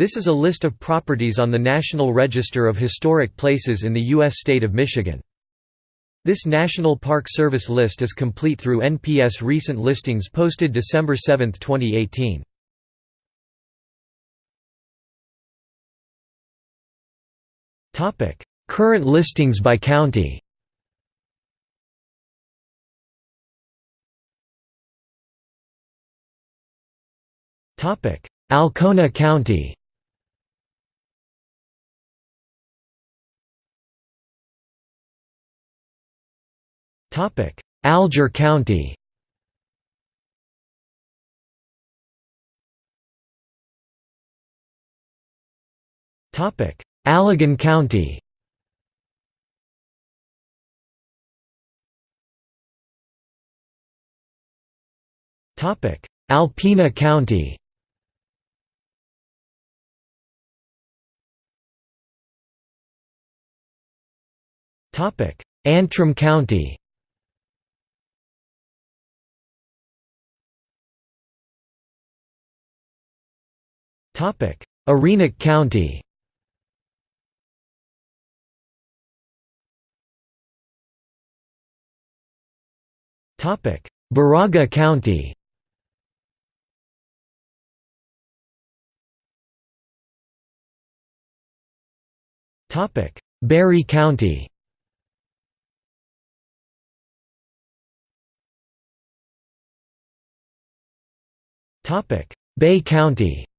This is a list of properties on the National Register of Historic Places in the U.S. state of Michigan. This National Park Service list is complete through NPS recent listings posted December 7, 2018. Current listings by county Alcona County Topic: Alger County. Topic: Allegan County. Topic: Alpena County. Topic: Antrim County. Topic: Arenac County. Topic: Baraga County. Topic: Barry County. Topic: Bay County.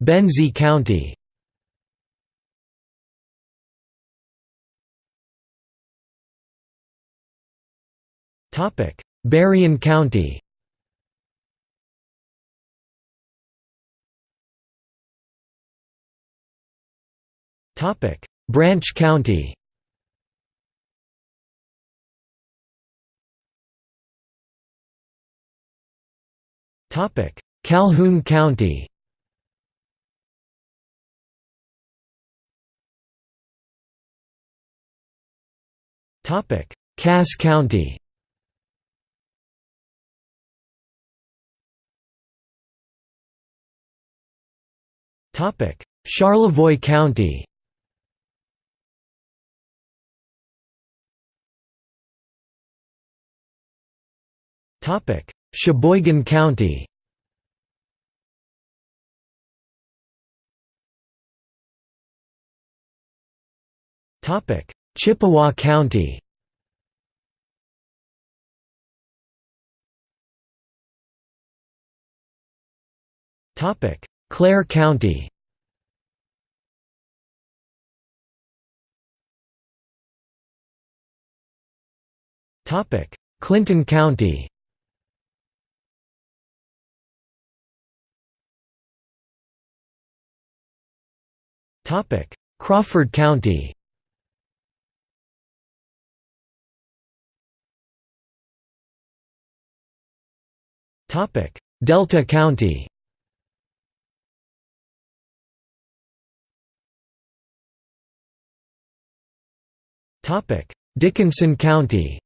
Benzie County. Topic: Berrien County. Topic: Branch County. Topic: Calhoun County. Topic: Cass County. Topic: Charlevoix County. Topic: Cheboygan County. Topic: Chippewa County. Topic: Clare County. Topic: Clinton County. Topic: Crawford County. Delta County. Dickinson County.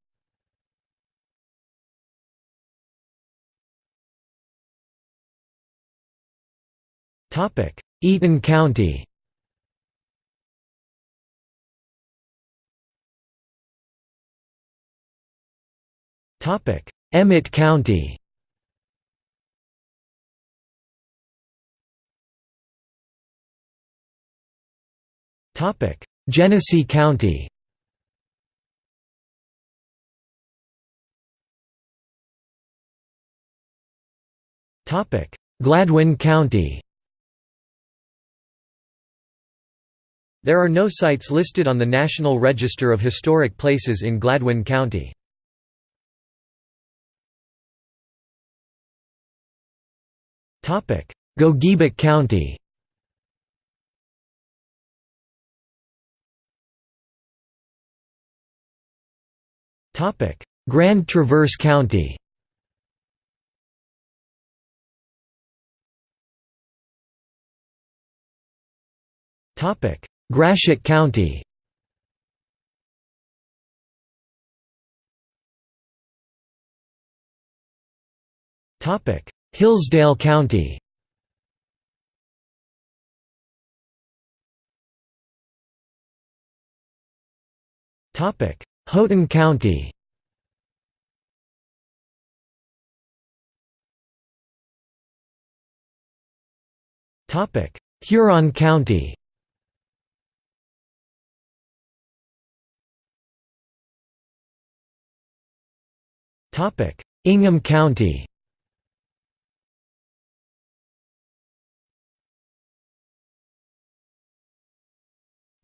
Eaton County. Topic: Emmet County. Genesee County. Gladwin County. There are no sites listed on the National Register of Historic Places in Gladwin County. Gogebic County Grand Traverse County. Gratiot County. Hillsdale County Houghton County. Huron County. Ingham County.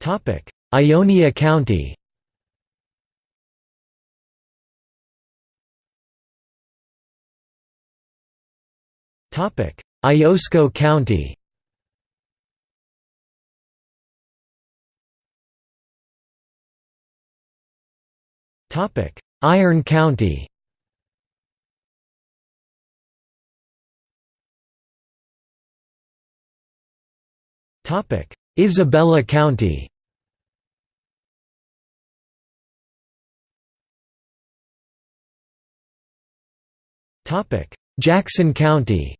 Topic. Ionia County Iosco County. Iron County. Isabella County. Jackson County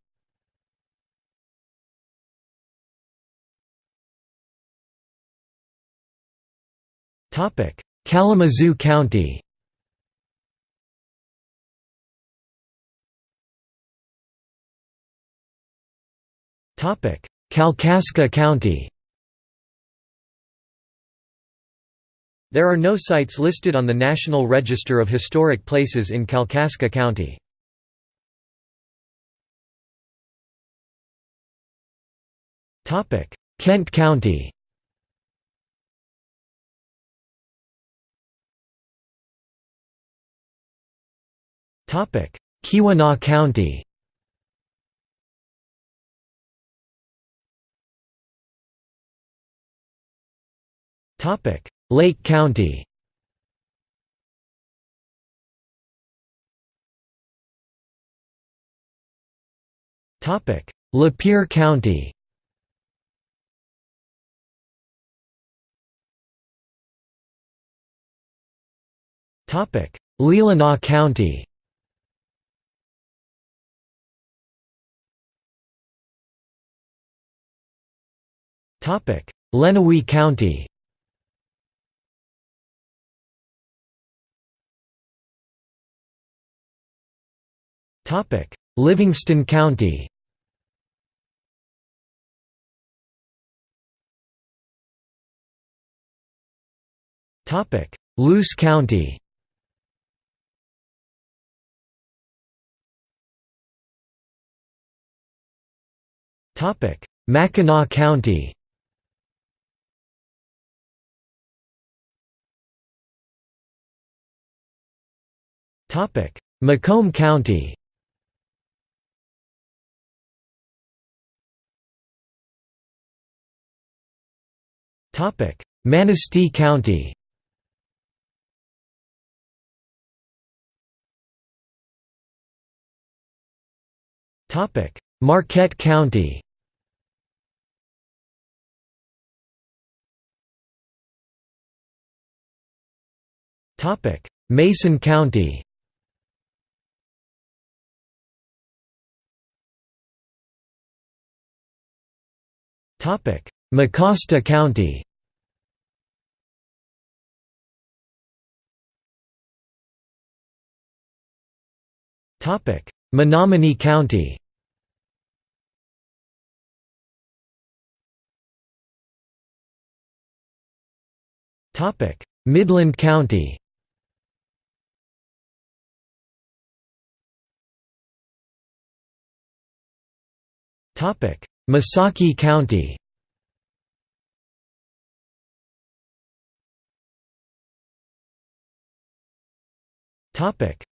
Kalamazoo County. Kalkaska County. There are no sites listed on the National Register of Historic Places in Kalkaska County. Kent County Keweenaw County. Lake County. Lapeer County. Leelanau County Lenawee County. Livingston County. Luce County. Mackinac County Macomb County. Manistee County. Marquette County. Mason County Mecosta County. Menominee County. Midland County Missaukee County.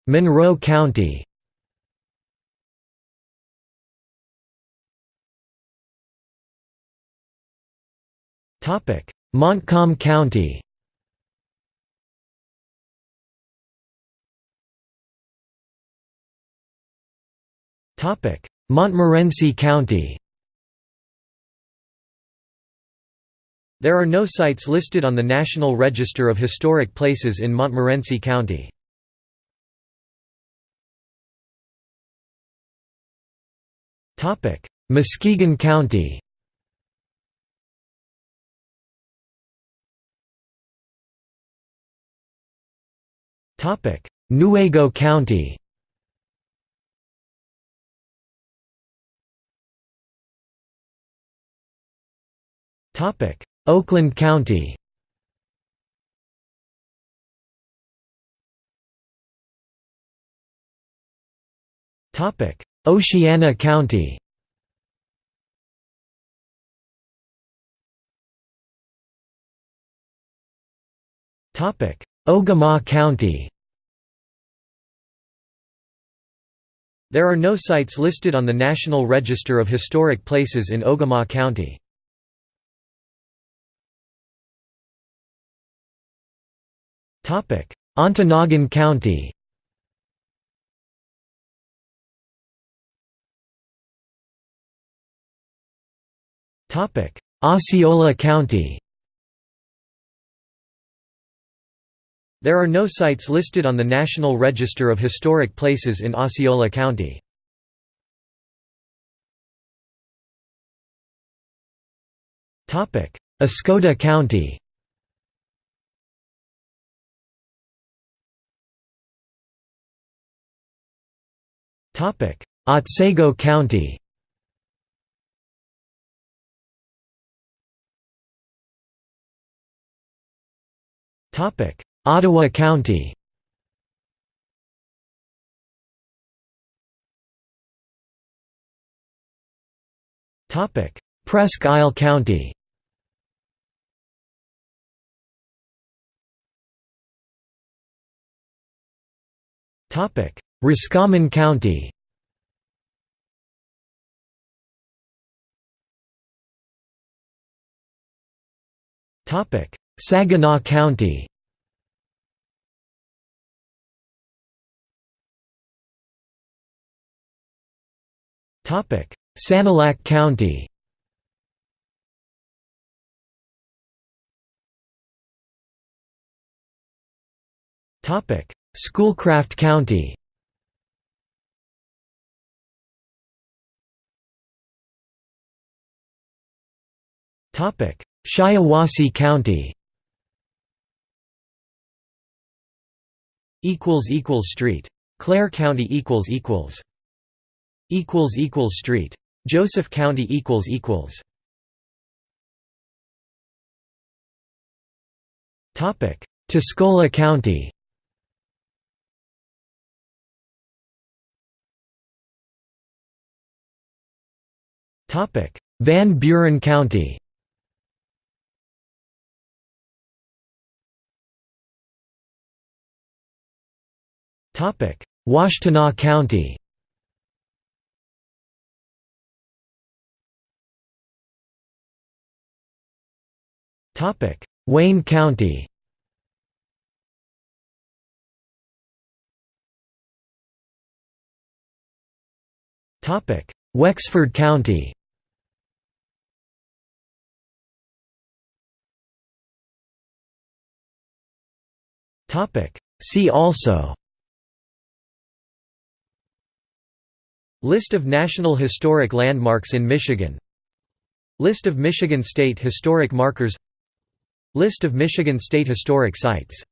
Monroe County. Montcalm County. Montmorency County There are no sites listed on the National Register of Historic Places in Montmorency County. Muskegon County Newaygo County Oakland County. Oceana County. Ogemaw County. There are no sites listed on the National Register of Historic Places in Ogemaw County. Ontonagon County. Osceola County. There are no sites listed on the National Register of Historic Places in Osceola County. Oscoda County Otsego County. Ottawa County. Presque Isle County Roscommon County. Saginaw County. Sanilac County. Schoolcraft County Shiawassee County. Equals equals street. Clair County equals equals. Equals equals street. Joseph County equals equals. Topic. Tuscola County. Topic. Van Buren County Washtenaw County. Topic: Wayne County. Topic: Wexford County. Topic: See also List of National Historic Landmarks in Michigan. List of Michigan State Historic Markers. List of Michigan State Historic Sites